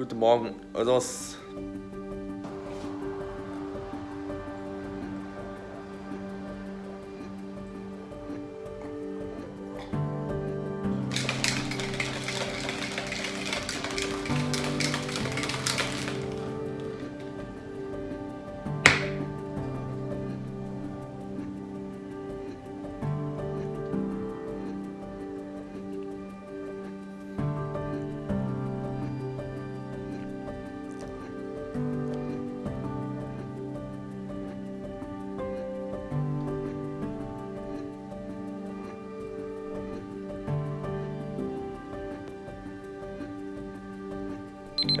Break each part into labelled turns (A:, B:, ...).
A: Guten Morgen. Also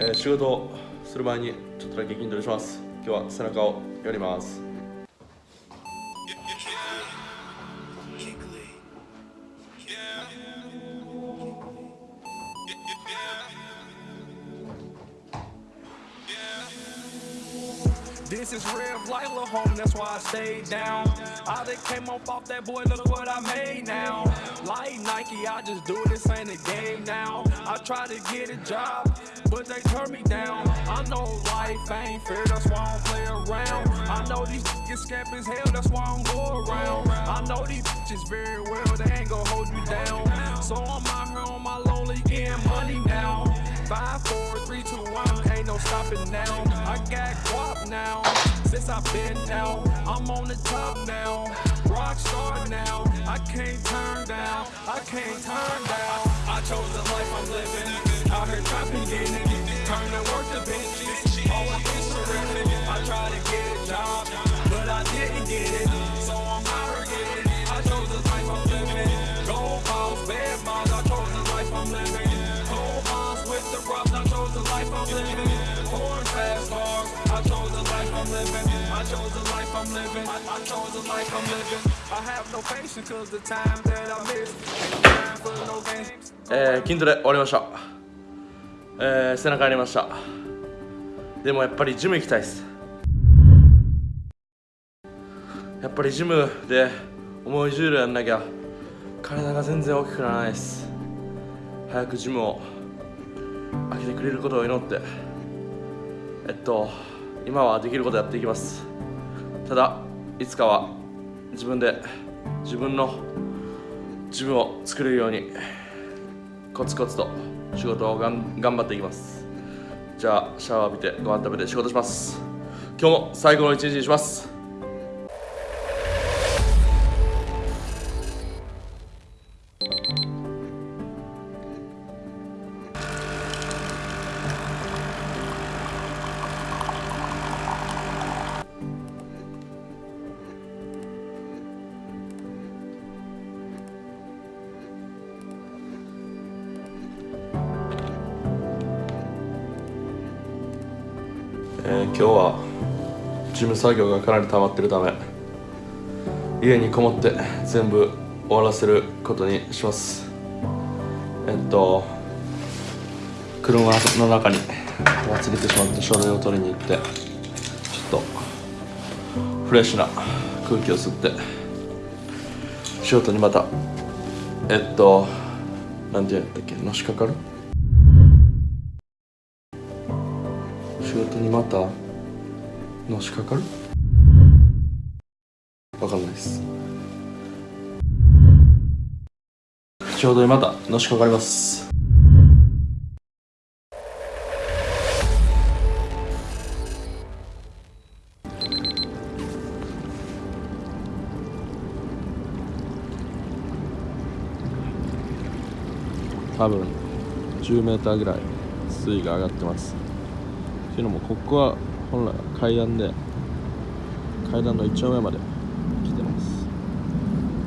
A: えー仕事する前にちょっとだけ筋トレします。今日は背中をやります。
B: This is real life, little home, that's why I stayed down. I done came up off that boy, look what I made now. Like Nike, I just do this ain't a game now. I try to get a job, but they turn me down. I know life ain't fair, that's why I don't play around. I know these niggas scamp as hell, that's why I don't go around. I know these bitches very well, they ain't gon' hold you down. So I'm out here on my lonely, getting money now. Five, four, three, two, one, ain't no stopping now. I've been out. I'm on the top now, rock star now. I can't turn down, I can't turn down. I chose the life I'm living, out here trapping, getting it. Turn the work to bitches, living. I, I chose the life I'm living. I have no patience cause the time that I miss. Ain't no time for no games.
A: えー筋トレ終わりました、えー背中やりましたでもやっぱりジム行きたいですやっぱりジムで重い重量やんなきゃ体が全然大きくならないです早くジムを開けてくれることを祈ってえっと今はできることやっていきますただいつかは自分で自分の自分を作れるようにコツコツと仕事をがん頑張っていきます。じゃあシャワー浴びてご飯食べて仕事します。今日も最後の一日にします。えー今日は事務作業がかなり溜まってるため家にこもって全部終わらせることにします。えっと車の中に忘れてしまった書類を取りに行ってちょっとフレッシュな空気を吸って仕事にまたえっとなんて言うんやったっけのしかかる？仕事にまたのしかかる？わかんないです。ちょうどにまたのしかかります。
C: 多分10メーターぐらい水位が上がってます。っていうのもここは本来は階段で階段の一丁目まで来てます。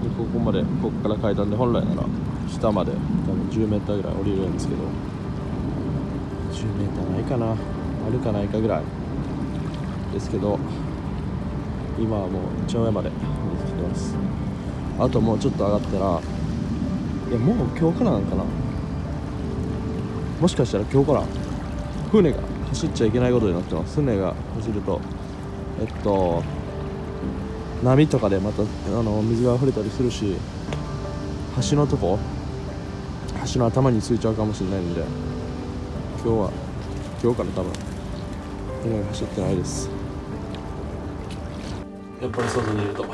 C: でここまでここから階段で本来なら下まで多分10メーターぐらい降りるんですけど。10メーターないかな。あるかないかぐらい。ですけど今はもう一丁目まで水来てます。あともうちょっと上がったらいやもう今日からなんかな。もしかしたら今日から船が走っちゃいけないことになってます。船が走ると。えっと波とかでまたあの水が溢れたりするし橋のとこ橋の頭についちゃうかもしれないんで今日は今日から多分そんなに走ってないです。やっぱり外にいると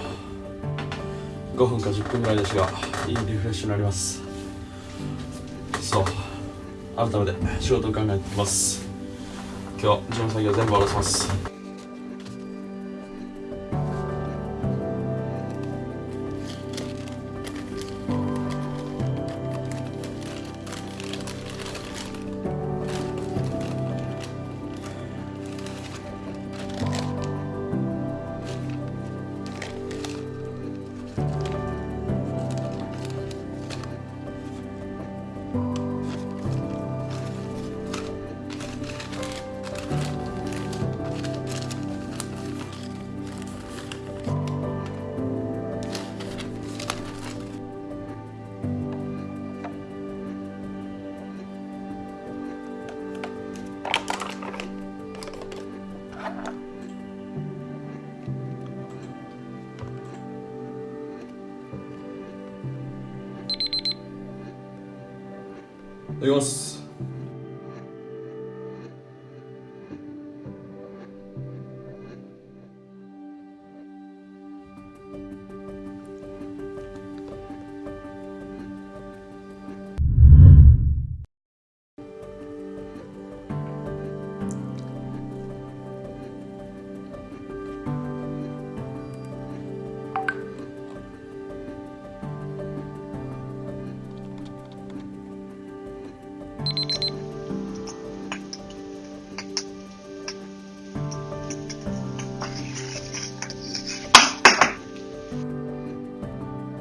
C: 5分か10分ぐらいですがいいリフレッシュになります。そう改めて仕事を考えていきます。今日事務作業全部終わらせます。ただきます。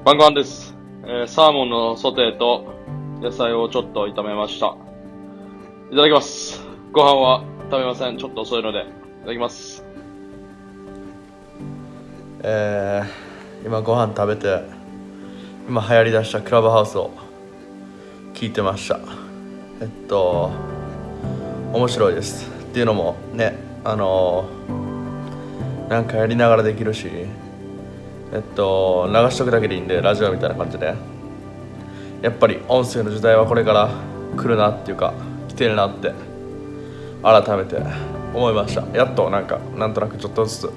C: 晩ご飯です、えーサーモンのソテーと野菜をちょっと炒めました。いただきます。ご飯は食べません。ちょっと遅いのでいただきます。
A: えー、今ご飯食べて今流行りだしたクラブハウスを聞いてました。えっと面白いです。っていうのもねあのなんかやりながらできるしえっと流しとくだけでいいんでラジオみたいな感じで。やっぱり音声の時代はこれから来るなっていうか来てるなって改めて思いました。やっとなんかなんとなくちょっとずつ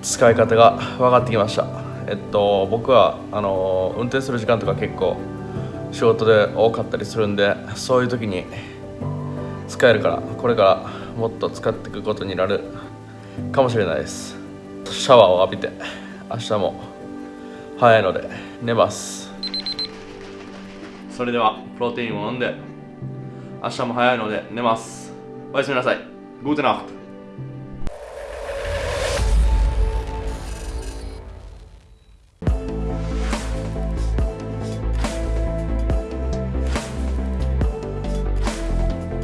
A: 使い方が分かってきました。えっと僕はあの運転する時間とか結構仕事で多かったりするんでそういう時に使えるからこれからもっと使っていくことになるかもしれないです。シャワーを浴びて。明日も。早いので寝ます。それではプロテインを飲んで明日も早いので寝ます。おやすみなさい。グーテナフト